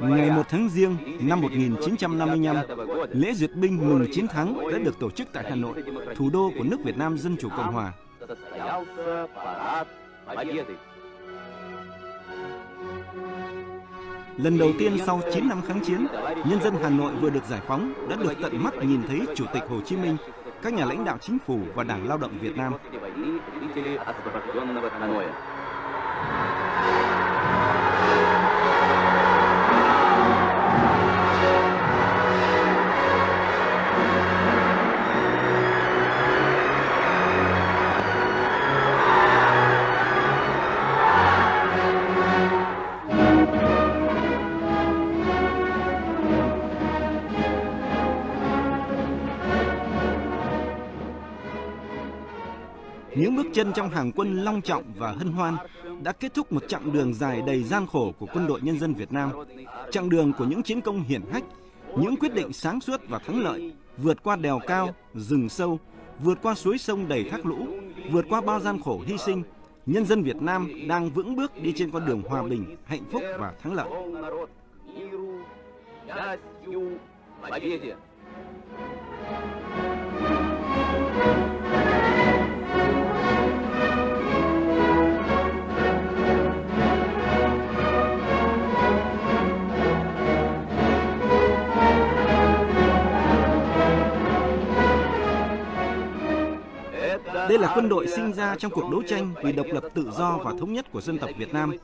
Ngày 1 tháng Giêng năm 1955, lễ duyệt binh mừng chiến thắng đã được tổ chức tại Hà Nội, thủ đô của nước Việt Nam Dân Chủ Cộng Hòa. Lần đầu tiên sau 9 năm kháng chiến, nhân dân Hà Nội vừa được giải phóng đã được tận mắt nhìn thấy Chủ tịch Hồ Chí Minh, các nhà lãnh đạo chính phủ và Đảng Lao động Việt Nam. Chân trong hàng quân long trọng và hân hoan đã kết thúc một chặng đường dài đầy gian khổ của quân đội nhân dân Việt Nam, chặng đường của những chiến công hiển hách, những quyết định sáng suốt và thắng lợi, vượt qua đèo cao, rừng sâu, vượt qua suối sông đầy thác lũ, vượt qua bao gian khổ hy sinh, nhân dân Việt Nam đang vững bước đi trên con đường hòa bình, hạnh phúc và thắng lợi. Đây là quân đội sinh ra trong cuộc đấu tranh vì độc lập tự do và thống nhất của dân tộc Việt Nam,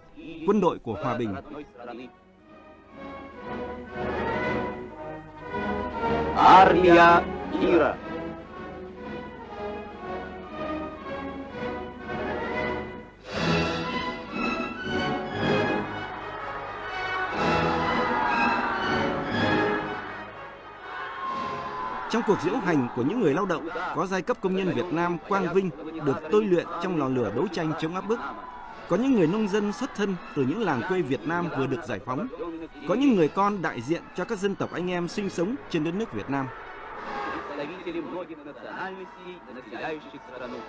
quân đội của hòa bình. Armia Ira Trong cuộc diễu hành của những người lao động, có giai cấp công nhân Việt Nam quang vinh được tôi luyện trong lò lửa đấu tranh chống áp bức. Có những người nông dân xuất thân từ những làng quê Việt Nam vừa được giải phóng. Có những người con đại diện cho các dân tộc anh em sinh sống trên đất nước Việt Nam. Представители многих национальностей, населяющих страну.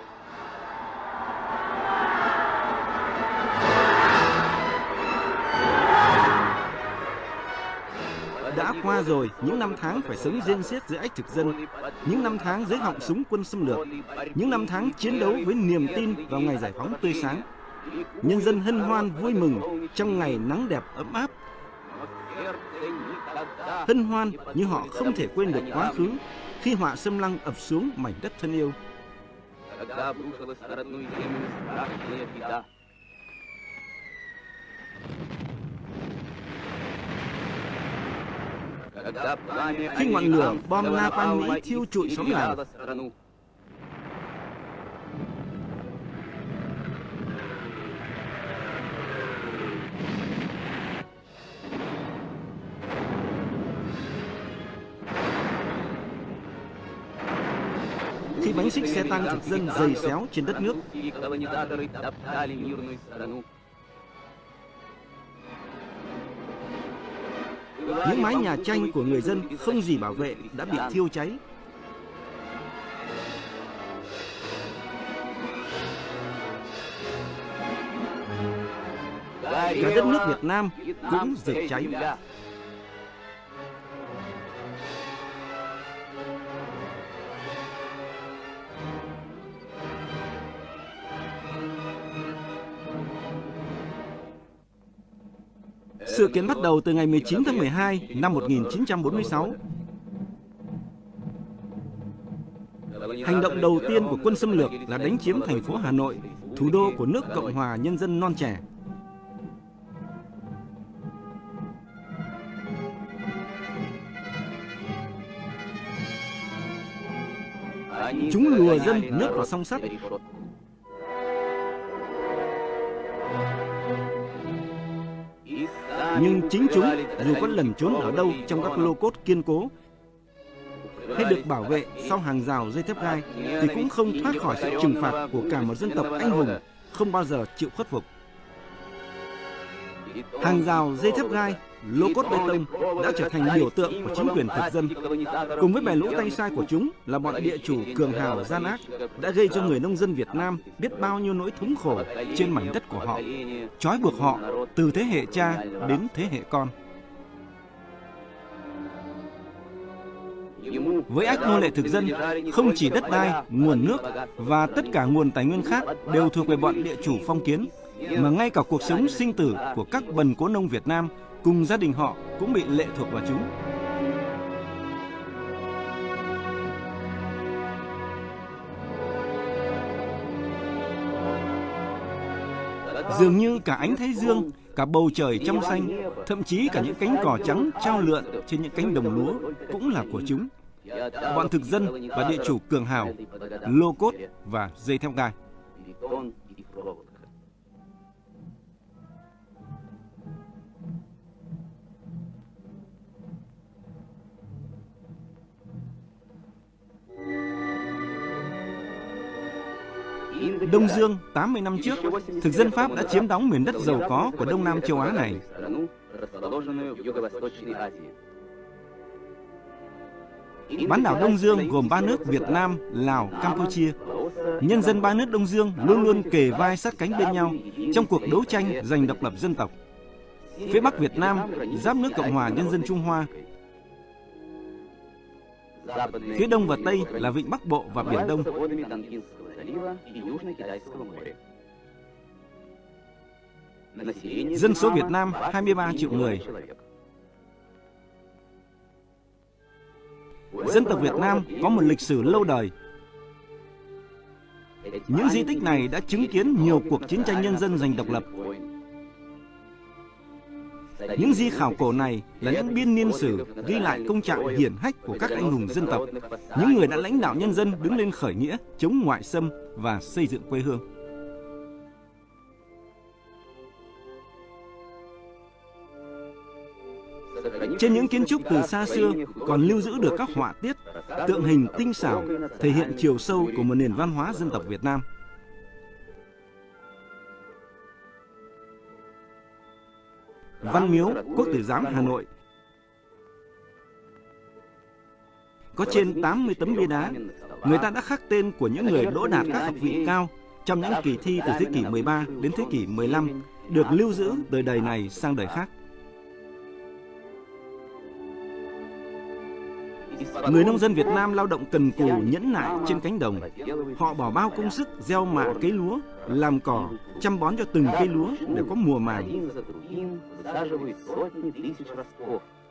qua rồi những năm tháng phải sống riêng xiết dưới ách thực dân, những năm tháng dưới họng súng quân xâm lược, những năm tháng chiến đấu với niềm tin vào ngày giải phóng tươi sáng. Nhân dân hân hoan vui mừng trong ngày nắng đẹp ấm áp. Hân hoan nhưng họ không thể quên được quá khứ khi họa xâm lăng ập xuống mảnh đất thân yêu. Когда обрушилась на родную землю страшная беда. khi ngọn lửa bom napalm Mỹ thiêu trụi xóm làng. Khi bánh xích xe tăng thực dân dày xéo trên đất nước, những mái nhà tranh của người dân không gì bảo vệ, đã bị thiêu cháy. Cả đất nước Việt Nam cũng rực cháy. Sự kiện bắt đầu từ ngày 19 tháng 12 năm 1946. Hành động đầu tiên của quân xâm lược là đánh chiếm thành phố Hà Nội, thủ đô của nước Cộng hòa Nhân dân non trẻ. Chúng lùa dân nước vào song sắt, nhưng chính chúng dù có lẩn trốn ở đâu trong các lô cốt kiên cố hay được bảo vệ sau hàng rào dây thép gai thì cũng không thoát khỏi sự trừng phạt của cả một dân tộc anh hùng không bao giờ chịu khuất phục. Hàng rào dây thép gai, lô cốt bê tông đã trở thành biểu tượng của chính quyền thực dân. Cùng với bè lũ tay sai của chúng là bọn địa chủ cường hào gian ác đã gây cho người nông dân Việt Nam biết bao nhiêu nỗi thống khổ trên mảnh đất của họ, trói buộc họ từ thế hệ cha đến thế hệ con. Với ách nô lệ thực dân, không chỉ đất đai, nguồn nước và tất cả nguồn tài nguyên khác đều thuộc về bọn địa chủ phong kiến, mà ngay cả cuộc sống sinh tử của các bần cố nông Việt Nam cùng gia đình họ cũng bị lệ thuộc vào chúng. Dường như cả ánh thái dương, cả bầu trời trong xanh, thậm chí cả những cánh cỏ trắng trao lượn trên những cánh đồng lúa cũng là của chúng. Bọn thực dân và địa chủ cường hào, lô cốt và dây theo gai. Đông Dương 80 năm trước, thực dân Pháp đã chiếm đóng miền đất giàu có của Đông Nam châu Á này. Bán đảo Đông Dương gồm ba nước Việt Nam, Lào, Campuchia. Nhân dân ba nước Đông Dương luôn luôn kề vai sát cánh bên nhau trong cuộc đấu tranh giành độc lập dân tộc. Phía Bắc Việt Nam giáp nước Cộng hòa Nhân dân Trung Hoa. Phía Đông và Tây là Vịnh Bắc Bộ và Biển Đông. Dân số Việt Nam 23 triệu người. Dân tộc Việt Nam có một lịch sử lâu đời. Những di tích này đã chứng kiến nhiều cuộc chiến tranh nhân dân giành độc lập. Những di khảo cổ này là những biên niên sử ghi lại công trạng hiển hách của các anh hùng dân tộc, những người đã lãnh đạo nhân dân đứng lên khởi nghĩa, chống ngoại xâm và xây dựng quê hương. Trên những kiến trúc từ xa xưa còn lưu giữ được các họa tiết, tượng hình tinh xảo thể hiện chiều sâu của một nền văn hóa dân tộc Việt Nam. Văn Miếu, Quốc tử giám Hà Nội có trên 80 tấm bia đá. Người ta đã khắc tên của những người đỗ đạt các học vị cao trong những kỳ thi từ thế kỷ 13 đến thế kỷ 15 được lưu giữ từ đời này sang đời khác. Người nông dân Việt Nam lao động cần cù nhẫn nại trên cánh đồng. Họ bỏ bao công sức gieo mạ cây lúa, làm cỏ, chăm bón cho từng cây lúa để có mùa màng.